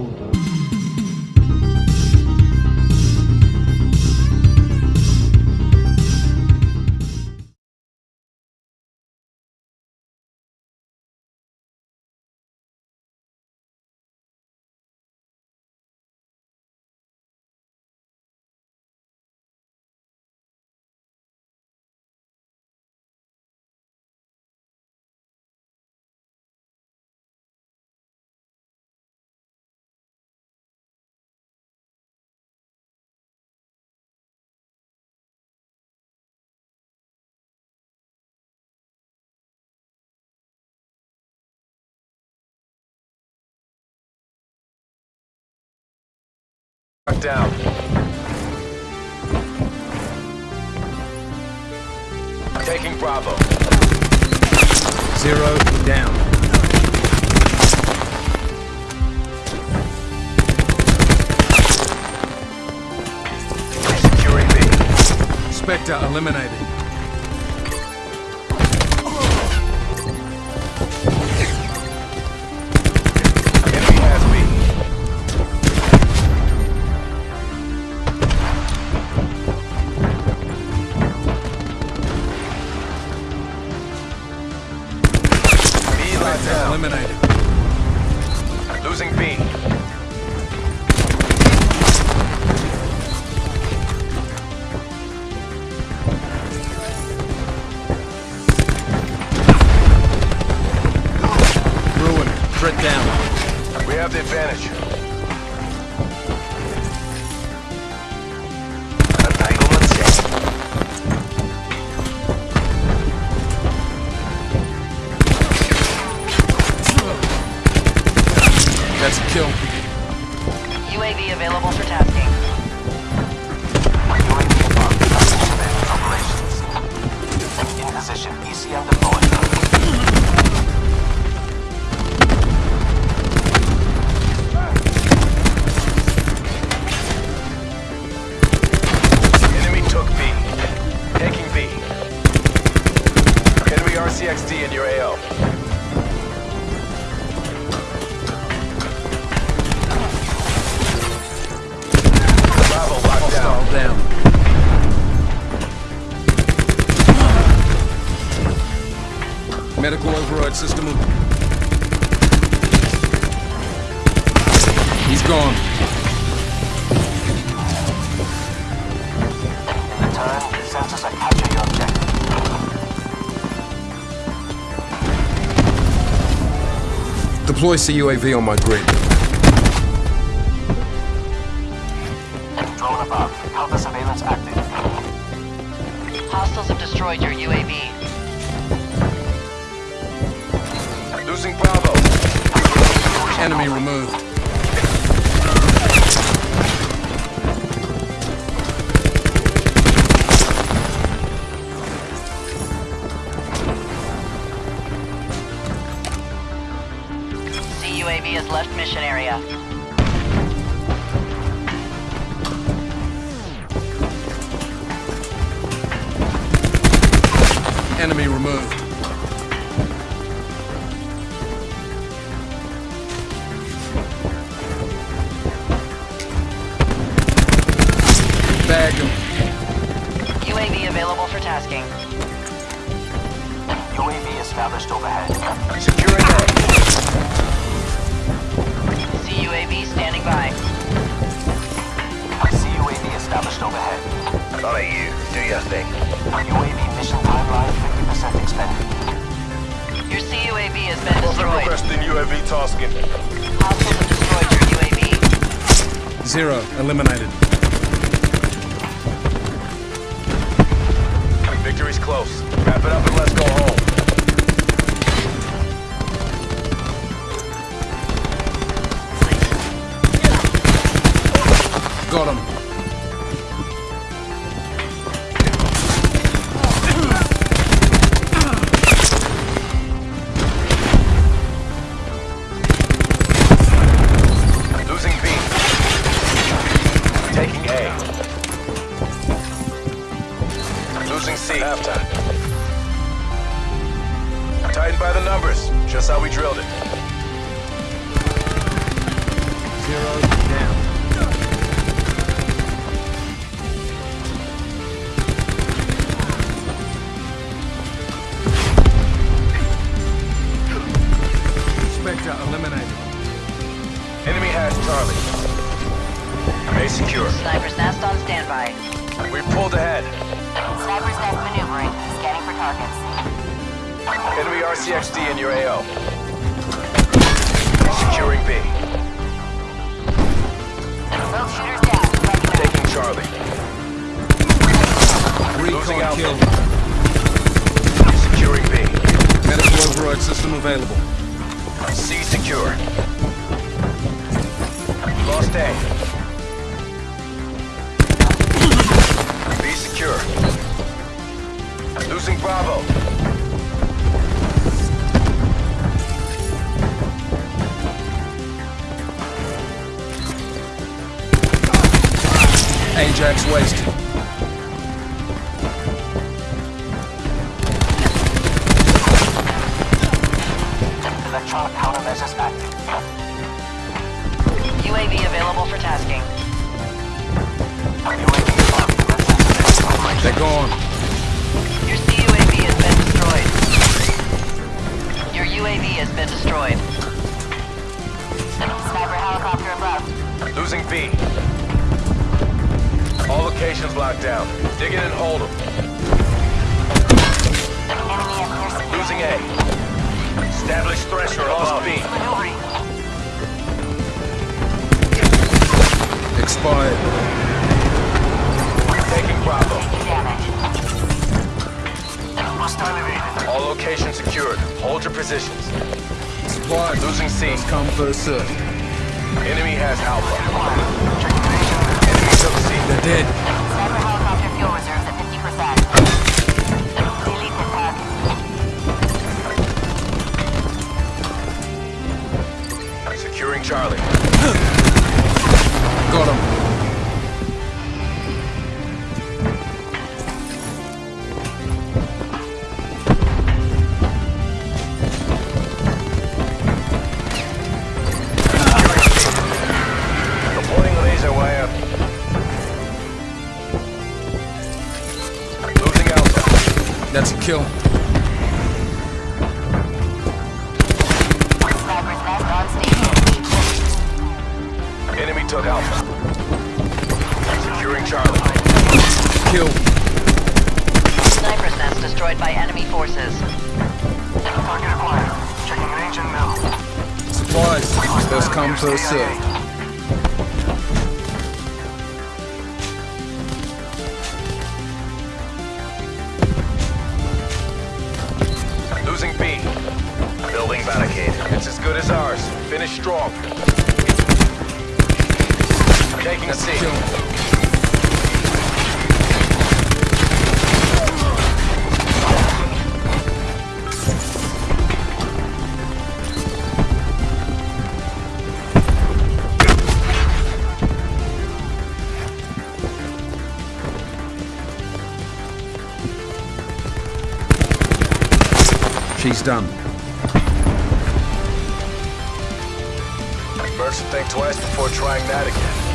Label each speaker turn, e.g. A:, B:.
A: tudo. Down. Taking Bravo.
B: Zero down.
A: Securing B.
B: Spectre eliminated.
A: Down.
B: Eliminated.
A: Losing B.
B: Ruin. Threat down.
A: We have the advantage.
B: That's a kill.
C: UAV available for tasking.
D: In position, ECM deployed.
B: Medical override system. He's gone.
D: In return, sensors are capturing your objective.
B: Deploy CUAV on my grid.
D: Drone above. Counter surveillance active.
C: Hostiles have destroyed your UAV.
B: Enemy removed.
C: CUAV has left mission area.
B: Enemy removed.
A: Securing A.
C: CUAV standing by.
D: CUAV established overhead.
A: Not you. Do your thing.
D: UAV mission timeline 50% expended.
C: Your CUAV has been
A: Profit
C: destroyed.
A: requesting UAV tasking.
C: Hostiles have destroyed your UAV.
B: Zero. Eliminated.
A: Victory's close. Wrap it up and let's go home.
B: Got him.
A: Losing B. Taking A. Losing C. Halftime. Tightened by the numbers. Just how we drilled it.
B: Zero
A: Enemy Enemy RCXD in your AO. Securing B.
E: Both shooters down. Heading out.
A: Taking Charlie. Losing
B: Recon
A: Alpha.
B: killed.
A: Securing B.
B: Medical override system available.
A: C secure. Lost A. B secure. Losing Bravo.
B: Wasted.
D: Electronic countermeasures active.
C: UAV available for tasking.
D: UAV above. Defense operation.
B: They're gone.
C: Your CUAV has been destroyed. Your UAV has been destroyed.
E: Sniper helicopter above.
A: Losing B. All locations locked down. Dig in and hold them.
E: Enemy at near secure.
A: Losing A. Establish threshold above B.
B: Expired.
A: Taking Bravo.
E: Damage.
D: Hostile.
A: All locations secured. Hold your positions.
B: Supplies.
A: Losing C.
B: First come, first serve.
A: Enemy has Alpha.
D: Checking nation.
A: Enemy took C.
B: They're dead.
A: Losing Alpha.
B: That's a kill.
E: Sniper's nest on station.
A: Enemy took Alpha. Securing Charlie.
B: Kill.
C: Sniper's nest destroyed by enemy forces.
D: Target acquired. Checking range and mill.
B: Supplies. First come, first serve.
A: Barricade. It's as good as ours. Finish strong. Taking
B: a kill. She's done.
A: Should think twice before trying that again.